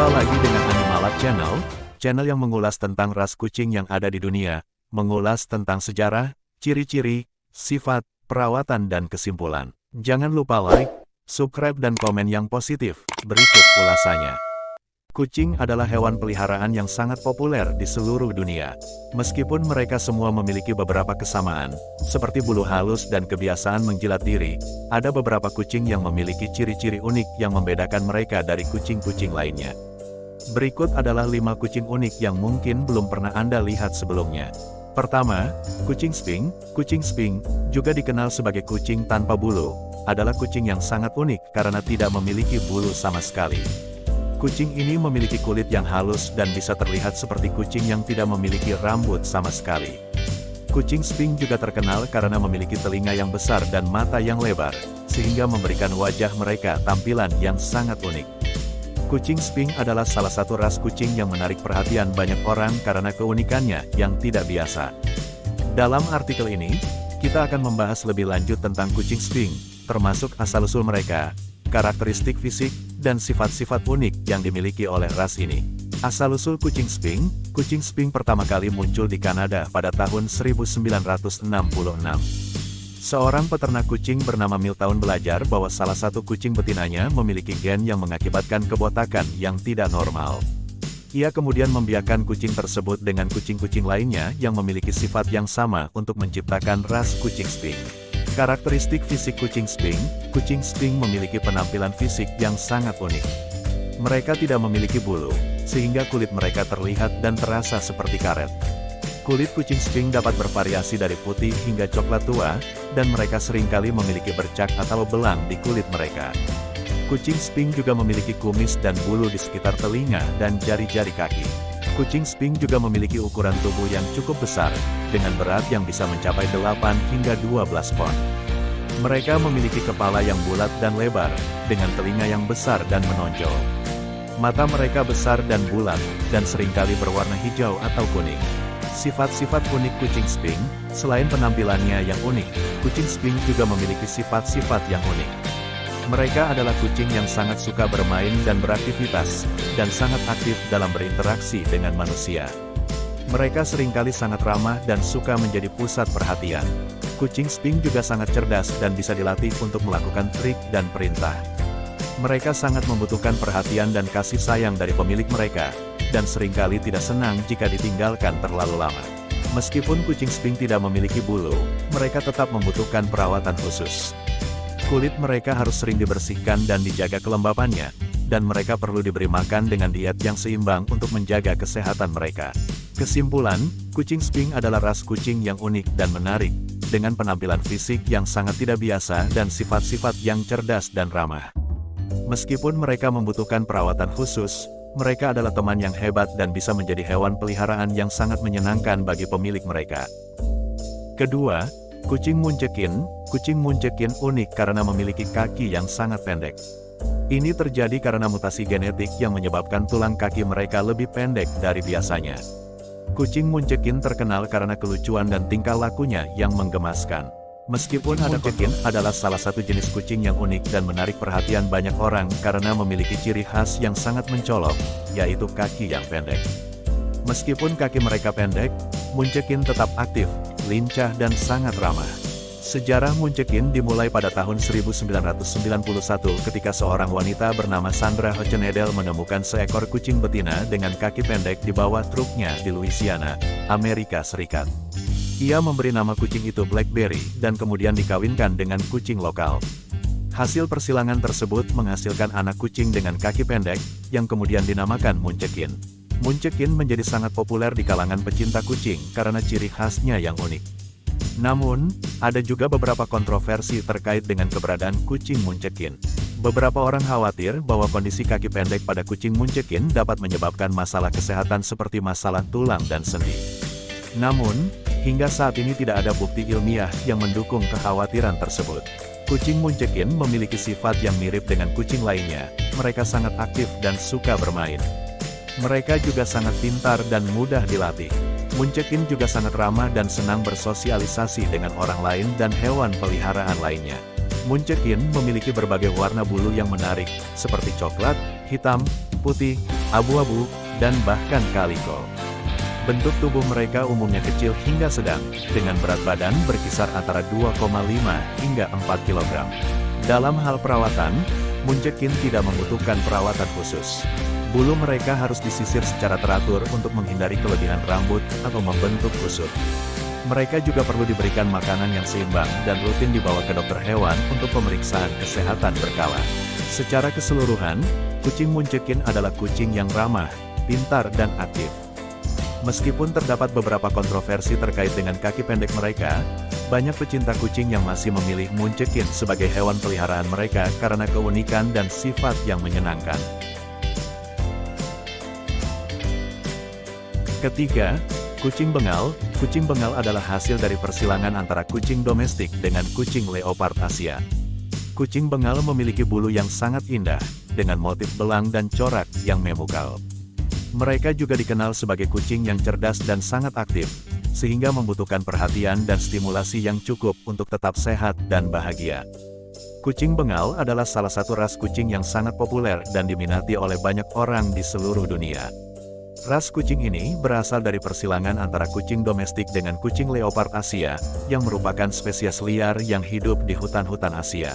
Jumpa lagi dengan Animalab Channel, channel yang mengulas tentang ras kucing yang ada di dunia, mengulas tentang sejarah, ciri-ciri, sifat, perawatan dan kesimpulan. Jangan lupa like, subscribe dan komen yang positif. Berikut ulasannya. Kucing adalah hewan peliharaan yang sangat populer di seluruh dunia. Meskipun mereka semua memiliki beberapa kesamaan, seperti bulu halus dan kebiasaan menjilat diri, ada beberapa kucing yang memiliki ciri-ciri unik yang membedakan mereka dari kucing-kucing lainnya. Berikut adalah lima kucing unik yang mungkin belum pernah Anda lihat sebelumnya. Pertama, kucing sping. Kucing sping, juga dikenal sebagai kucing tanpa bulu, adalah kucing yang sangat unik karena tidak memiliki bulu sama sekali. Kucing ini memiliki kulit yang halus dan bisa terlihat seperti kucing yang tidak memiliki rambut sama sekali. Kucing Sping juga terkenal karena memiliki telinga yang besar dan mata yang lebar, sehingga memberikan wajah mereka tampilan yang sangat unik. Kucing Sping adalah salah satu ras kucing yang menarik perhatian banyak orang karena keunikannya yang tidak biasa. Dalam artikel ini, kita akan membahas lebih lanjut tentang kucing Sping, termasuk asal-usul mereka, karakteristik fisik, dan sifat-sifat unik yang dimiliki oleh ras ini. Asal-usul kucing Sping, kucing Sping pertama kali muncul di Kanada pada tahun 1966. Seorang peternak kucing bernama Miltown belajar bahwa salah satu kucing betinanya memiliki gen yang mengakibatkan kebotakan yang tidak normal. Ia kemudian membiarkan kucing tersebut dengan kucing-kucing lainnya yang memiliki sifat yang sama untuk menciptakan ras kucing Sping. Karakteristik fisik kucing Sping, kucing Sping memiliki penampilan fisik yang sangat unik. Mereka tidak memiliki bulu, sehingga kulit mereka terlihat dan terasa seperti karet. Kulit kucing Sping dapat bervariasi dari putih hingga coklat tua, dan mereka sering kali memiliki bercak atau belang di kulit mereka. Kucing Sping juga memiliki kumis dan bulu di sekitar telinga dan jari-jari kaki. Kucing Sping juga memiliki ukuran tubuh yang cukup besar, dengan berat yang bisa mencapai 8 hingga 12 pon. Mereka memiliki kepala yang bulat dan lebar, dengan telinga yang besar dan menonjol. Mata mereka besar dan bulat, dan sering kali berwarna hijau atau kuning. Sifat-sifat unik kucing Sping, selain penampilannya yang unik, kucing Sping juga memiliki sifat-sifat yang unik. Mereka adalah kucing yang sangat suka bermain dan beraktivitas, dan sangat aktif dalam berinteraksi dengan manusia. Mereka sering kali sangat ramah dan suka menjadi pusat perhatian. Kucing Sping juga sangat cerdas dan bisa dilatih untuk melakukan trik dan perintah. Mereka sangat membutuhkan perhatian dan kasih sayang dari pemilik mereka, dan sering kali tidak senang jika ditinggalkan terlalu lama. Meskipun kucing Sping tidak memiliki bulu, mereka tetap membutuhkan perawatan khusus. Kulit mereka harus sering dibersihkan dan dijaga kelembapannya, dan mereka perlu diberi makan dengan diet yang seimbang untuk menjaga kesehatan mereka. Kesimpulan, kucing Sping adalah ras kucing yang unik dan menarik, dengan penampilan fisik yang sangat tidak biasa dan sifat-sifat yang cerdas dan ramah. Meskipun mereka membutuhkan perawatan khusus, mereka adalah teman yang hebat dan bisa menjadi hewan peliharaan yang sangat menyenangkan bagi pemilik mereka. Kedua, Kucing muncekin, kucing muncekin unik karena memiliki kaki yang sangat pendek. Ini terjadi karena mutasi genetik yang menyebabkan tulang kaki mereka lebih pendek dari biasanya. Kucing muncekin terkenal karena kelucuan dan tingkah lakunya yang menggemaskan. Meskipun ada kucing adalah salah satu jenis kucing yang unik dan menarik perhatian banyak orang karena memiliki ciri khas yang sangat mencolok, yaitu kaki yang pendek. Meskipun kaki mereka pendek, Muncekin tetap aktif, lincah dan sangat ramah. Sejarah Muncekin dimulai pada tahun 1991 ketika seorang wanita bernama Sandra Hochenedel menemukan seekor kucing betina dengan kaki pendek di bawah truknya di Louisiana, Amerika Serikat. Ia memberi nama kucing itu Blackberry, dan kemudian dikawinkan dengan kucing lokal. Hasil persilangan tersebut menghasilkan anak kucing dengan kaki pendek, yang kemudian dinamakan Muncekin. Muncekin menjadi sangat populer di kalangan pecinta kucing karena ciri khasnya yang unik. Namun, ada juga beberapa kontroversi terkait dengan keberadaan kucing muncekin. Beberapa orang khawatir bahwa kondisi kaki pendek pada kucing muncekin dapat menyebabkan masalah kesehatan seperti masalah tulang dan sendi. Namun, hingga saat ini tidak ada bukti ilmiah yang mendukung kekhawatiran tersebut. Kucing muncekin memiliki sifat yang mirip dengan kucing lainnya, mereka sangat aktif dan suka bermain. Mereka juga sangat pintar dan mudah dilatih. Muncekin juga sangat ramah dan senang bersosialisasi dengan orang lain dan hewan peliharaan lainnya. Muncekin memiliki berbagai warna bulu yang menarik, seperti coklat, hitam, putih, abu-abu, dan bahkan kaliko. Bentuk tubuh mereka umumnya kecil hingga sedang, dengan berat badan berkisar antara 2,5 hingga 4 kg. Dalam hal perawatan, Munchekin tidak membutuhkan perawatan khusus. Bulu mereka harus disisir secara teratur untuk menghindari kelebihan rambut atau membentuk kusut. Mereka juga perlu diberikan makanan yang seimbang dan rutin dibawa ke dokter hewan untuk pemeriksaan kesehatan berkala. Secara keseluruhan, kucing Munchekin adalah kucing yang ramah, pintar dan aktif. Meskipun terdapat beberapa kontroversi terkait dengan kaki pendek mereka, banyak pecinta kucing yang masih memilih Munchekin sebagai hewan peliharaan mereka karena keunikan dan sifat yang menyenangkan. Ketiga, kucing bengal. Kucing bengal adalah hasil dari persilangan antara kucing domestik dengan kucing leopard Asia. Kucing bengal memiliki bulu yang sangat indah, dengan motif belang dan corak yang memukau. Mereka juga dikenal sebagai kucing yang cerdas dan sangat aktif, sehingga membutuhkan perhatian dan stimulasi yang cukup untuk tetap sehat dan bahagia. Kucing bengal adalah salah satu ras kucing yang sangat populer dan diminati oleh banyak orang di seluruh dunia. Ras kucing ini berasal dari persilangan antara kucing domestik dengan kucing leopard Asia, yang merupakan spesies liar yang hidup di hutan-hutan Asia.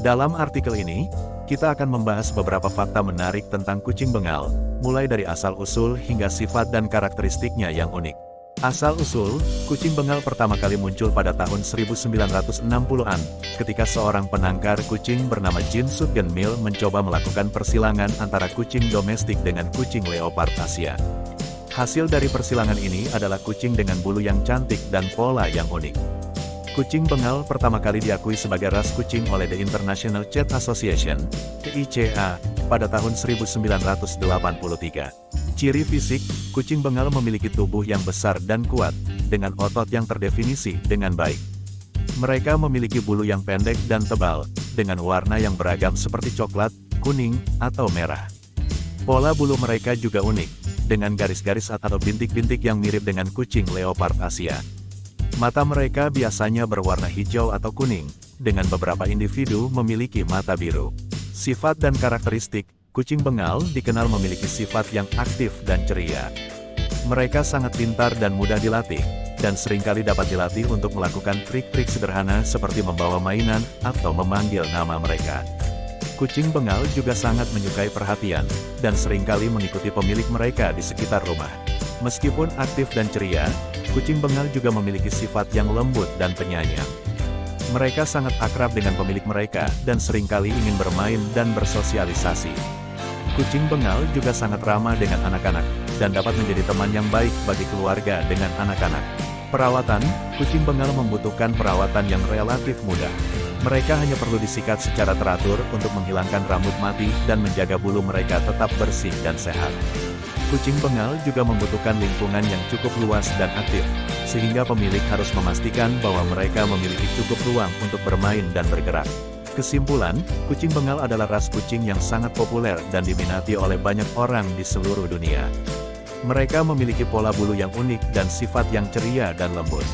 Dalam artikel ini, kita akan membahas beberapa fakta menarik tentang kucing bengal, mulai dari asal-usul hingga sifat dan karakteristiknya yang unik. Asal-usul, kucing bengal pertama kali muncul pada tahun 1960-an, ketika seorang penangkar kucing bernama Jin Sutgen Mill mencoba melakukan persilangan antara kucing domestik dengan kucing leopard Asia. Hasil dari persilangan ini adalah kucing dengan bulu yang cantik dan pola yang unik. Kucing Bengal pertama kali diakui sebagai ras kucing oleh The International Cat Association, ICA, pada tahun 1983. Ciri fisik, kucing Bengal memiliki tubuh yang besar dan kuat, dengan otot yang terdefinisi dengan baik. Mereka memiliki bulu yang pendek dan tebal, dengan warna yang beragam seperti coklat, kuning, atau merah. Pola bulu mereka juga unik, dengan garis-garis atau bintik-bintik yang mirip dengan kucing leopard Asia. Mata mereka biasanya berwarna hijau atau kuning, dengan beberapa individu memiliki mata biru. Sifat dan karakteristik, kucing bengal dikenal memiliki sifat yang aktif dan ceria. Mereka sangat pintar dan mudah dilatih, dan sering kali dapat dilatih untuk melakukan trik-trik sederhana seperti membawa mainan atau memanggil nama mereka. Kucing bengal juga sangat menyukai perhatian, dan sering kali mengikuti pemilik mereka di sekitar rumah. Meskipun aktif dan ceria, Kucing bengal juga memiliki sifat yang lembut dan penyayang. Mereka sangat akrab dengan pemilik mereka, dan sering kali ingin bermain dan bersosialisasi. Kucing bengal juga sangat ramah dengan anak-anak, dan dapat menjadi teman yang baik bagi keluarga dengan anak-anak. Perawatan, kucing bengal membutuhkan perawatan yang relatif mudah. Mereka hanya perlu disikat secara teratur untuk menghilangkan rambut mati dan menjaga bulu mereka tetap bersih dan sehat. Kucing bengal juga membutuhkan lingkungan yang cukup luas dan aktif, sehingga pemilik harus memastikan bahwa mereka memiliki cukup ruang untuk bermain dan bergerak. Kesimpulan, kucing bengal adalah ras kucing yang sangat populer dan diminati oleh banyak orang di seluruh dunia. Mereka memiliki pola bulu yang unik dan sifat yang ceria dan lembut.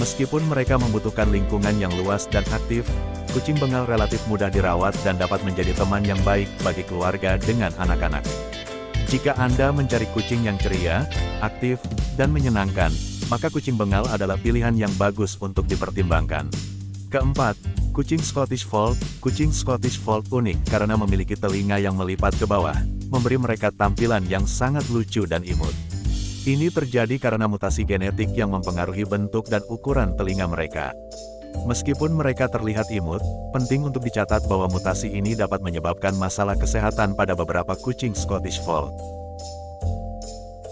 Meskipun mereka membutuhkan lingkungan yang luas dan aktif, kucing bengal relatif mudah dirawat dan dapat menjadi teman yang baik bagi keluarga dengan anak-anak. Jika Anda mencari kucing yang ceria, aktif, dan menyenangkan, maka kucing bengal adalah pilihan yang bagus untuk dipertimbangkan. Keempat, kucing Scottish Fold. Kucing Scottish Fold unik karena memiliki telinga yang melipat ke bawah, memberi mereka tampilan yang sangat lucu dan imut. Ini terjadi karena mutasi genetik yang mempengaruhi bentuk dan ukuran telinga mereka. Meskipun mereka terlihat imut, penting untuk dicatat bahwa mutasi ini dapat menyebabkan masalah kesehatan pada beberapa kucing Scottish Fold.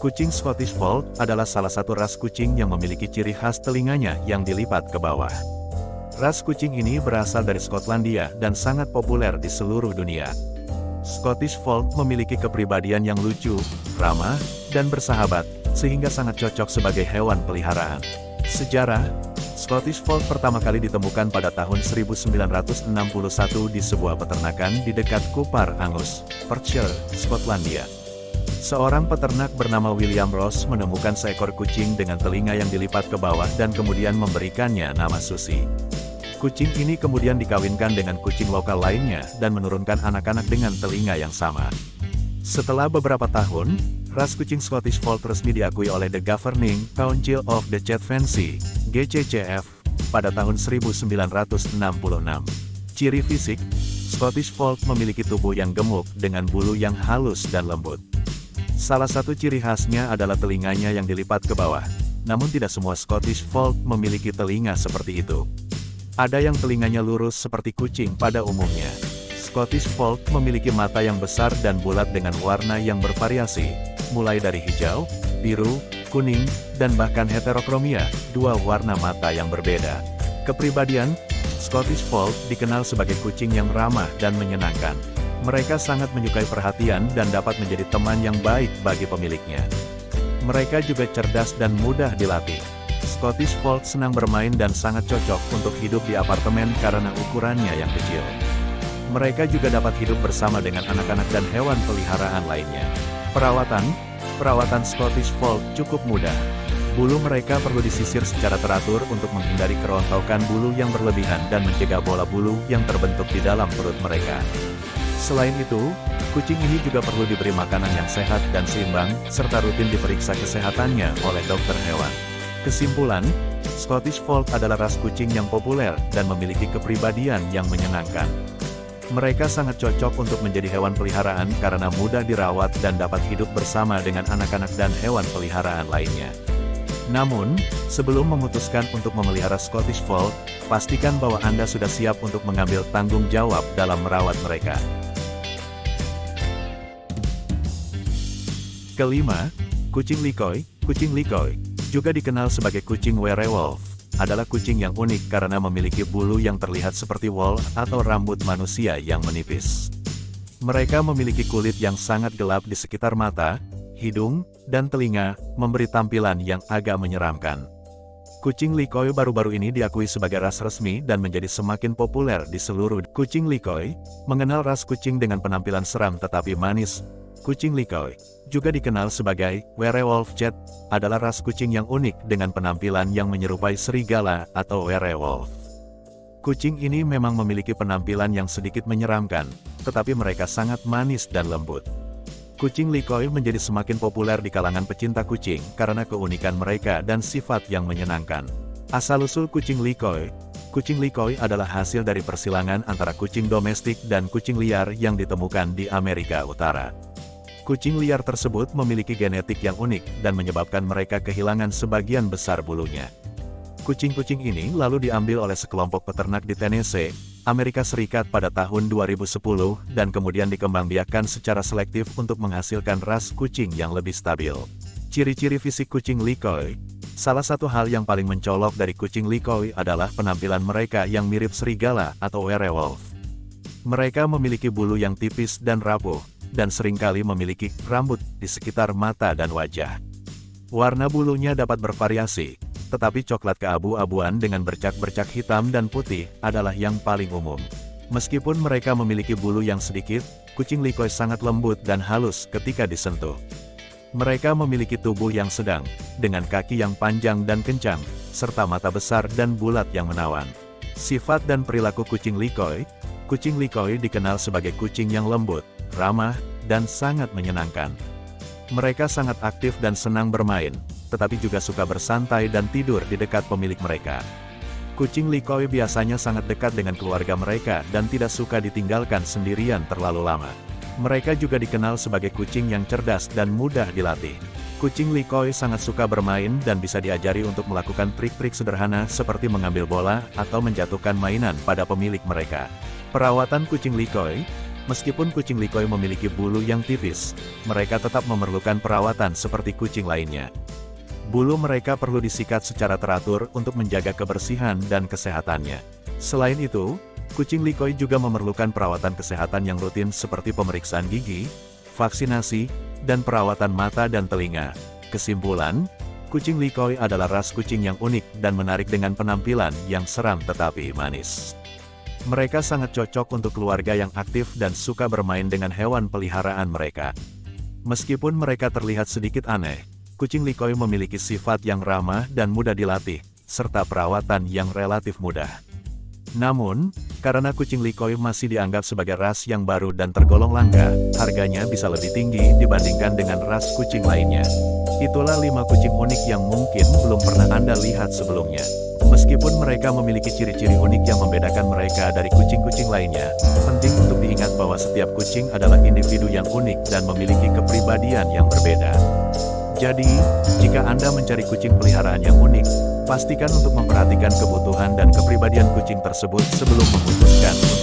Kucing Scottish Fold adalah salah satu ras kucing yang memiliki ciri khas telinganya yang dilipat ke bawah. Ras kucing ini berasal dari Skotlandia dan sangat populer di seluruh dunia. Scottish Fold memiliki kepribadian yang lucu, ramah, dan bersahabat, sehingga sangat cocok sebagai hewan peliharaan. Sejarah, Scottish Fold pertama kali ditemukan pada tahun 1961 di sebuah peternakan di dekat Kupar Angus, Perthshire, Skotlandia. Seorang peternak bernama William Ross menemukan seekor kucing dengan telinga yang dilipat ke bawah dan kemudian memberikannya nama Susi. Kucing ini kemudian dikawinkan dengan kucing lokal lainnya dan menurunkan anak-anak dengan telinga yang sama. Setelah beberapa tahun, ras kucing Scottish Fold resmi diakui oleh The Governing Council of the Fancy, GCCF, pada tahun 1966. Ciri fisik, Scottish Fold memiliki tubuh yang gemuk dengan bulu yang halus dan lembut. Salah satu ciri khasnya adalah telinganya yang dilipat ke bawah. Namun tidak semua Scottish Fold memiliki telinga seperti itu. Ada yang telinganya lurus seperti kucing pada umumnya. Scottish Fold memiliki mata yang besar dan bulat dengan warna yang bervariasi, mulai dari hijau, biru, kuning, dan bahkan heterokromia, dua warna mata yang berbeda. Kepribadian, Scottish Fold dikenal sebagai kucing yang ramah dan menyenangkan. Mereka sangat menyukai perhatian dan dapat menjadi teman yang baik bagi pemiliknya. Mereka juga cerdas dan mudah dilatih. Scottish Fold senang bermain dan sangat cocok untuk hidup di apartemen karena ukurannya yang kecil. Mereka juga dapat hidup bersama dengan anak-anak dan hewan peliharaan lainnya. Perawatan, perawatan Scottish Fold cukup mudah. Bulu mereka perlu disisir secara teratur untuk menghindari kerontokan bulu yang berlebihan dan mencegah bola bulu yang terbentuk di dalam perut mereka. Selain itu, kucing ini juga perlu diberi makanan yang sehat dan seimbang, serta rutin diperiksa kesehatannya oleh dokter hewan. Kesimpulan, Scottish Fold adalah ras kucing yang populer dan memiliki kepribadian yang menyenangkan. Mereka sangat cocok untuk menjadi hewan peliharaan karena mudah dirawat dan dapat hidup bersama dengan anak-anak dan hewan peliharaan lainnya. Namun, sebelum memutuskan untuk memelihara Scottish Fold, pastikan bahwa Anda sudah siap untuk mengambil tanggung jawab dalam merawat mereka. Kelima, kucing Likoi. Kucing Likoi, juga dikenal sebagai kucing werewolf adalah kucing yang unik karena memiliki bulu yang terlihat seperti wool atau rambut manusia yang menipis. Mereka memiliki kulit yang sangat gelap di sekitar mata, hidung, dan telinga, memberi tampilan yang agak menyeramkan. Kucing Likoi baru-baru ini diakui sebagai ras resmi dan menjadi semakin populer di seluruh kucing Likoi, mengenal ras kucing dengan penampilan seram tetapi manis, Kucing Likoi, juga dikenal sebagai werewolf jet, adalah ras kucing yang unik dengan penampilan yang menyerupai serigala atau werewolf. Kucing ini memang memiliki penampilan yang sedikit menyeramkan, tetapi mereka sangat manis dan lembut. Kucing Likoi menjadi semakin populer di kalangan pecinta kucing karena keunikan mereka dan sifat yang menyenangkan. Asal-usul kucing Likoi, Kucing Likoi adalah hasil dari persilangan antara kucing domestik dan kucing liar yang ditemukan di Amerika Utara. Kucing liar tersebut memiliki genetik yang unik dan menyebabkan mereka kehilangan sebagian besar bulunya. Kucing-kucing ini lalu diambil oleh sekelompok peternak di Tennessee, Amerika Serikat pada tahun 2010 dan kemudian dikembangbiakkan secara selektif untuk menghasilkan ras kucing yang lebih stabil. Ciri-ciri fisik kucing Likoi Salah satu hal yang paling mencolok dari kucing Likoi adalah penampilan mereka yang mirip serigala atau werewolf. Mereka memiliki bulu yang tipis dan rapuh, dan sering kali memiliki rambut di sekitar mata dan wajah. Warna bulunya dapat bervariasi, tetapi coklat keabu-abuan dengan bercak-bercak hitam dan putih adalah yang paling umum. Meskipun mereka memiliki bulu yang sedikit, kucing likoi sangat lembut dan halus ketika disentuh. Mereka memiliki tubuh yang sedang, dengan kaki yang panjang dan kencang, serta mata besar dan bulat yang menawan. Sifat dan perilaku kucing likoi, kucing likoi dikenal sebagai kucing yang lembut, ramah, dan sangat menyenangkan. Mereka sangat aktif dan senang bermain, tetapi juga suka bersantai dan tidur di dekat pemilik mereka. Kucing Likoi biasanya sangat dekat dengan keluarga mereka dan tidak suka ditinggalkan sendirian terlalu lama. Mereka juga dikenal sebagai kucing yang cerdas dan mudah dilatih. Kucing Likoi sangat suka bermain dan bisa diajari untuk melakukan trik-trik sederhana seperti mengambil bola atau menjatuhkan mainan pada pemilik mereka. Perawatan kucing Likoi, Meskipun kucing likoi memiliki bulu yang tipis, mereka tetap memerlukan perawatan seperti kucing lainnya. Bulu mereka perlu disikat secara teratur untuk menjaga kebersihan dan kesehatannya. Selain itu, kucing likoi juga memerlukan perawatan kesehatan yang rutin seperti pemeriksaan gigi, vaksinasi, dan perawatan mata dan telinga. Kesimpulan, kucing likoi adalah ras kucing yang unik dan menarik dengan penampilan yang seram tetapi manis. Mereka sangat cocok untuk keluarga yang aktif dan suka bermain dengan hewan peliharaan mereka. Meskipun mereka terlihat sedikit aneh, kucing likoi memiliki sifat yang ramah dan mudah dilatih, serta perawatan yang relatif mudah. Namun, Karena kucing Likoi masih dianggap sebagai ras yang baru dan tergolong langka, harganya bisa lebih tinggi dibandingkan dengan ras kucing lainnya. Itulah 5 kucing unik yang mungkin belum pernah Anda lihat sebelumnya. Meskipun mereka memiliki ciri-ciri unik yang membedakan mereka dari kucing-kucing lainnya, penting untuk diingat bahwa setiap kucing adalah individu yang unik dan memiliki kepribadian yang berbeda. Jadi, jika Anda mencari kucing peliharaan yang unik, pastikan untuk memperhatikan kebutuhan dan kepribadian kucing tersebut sebelum memutuskan untuk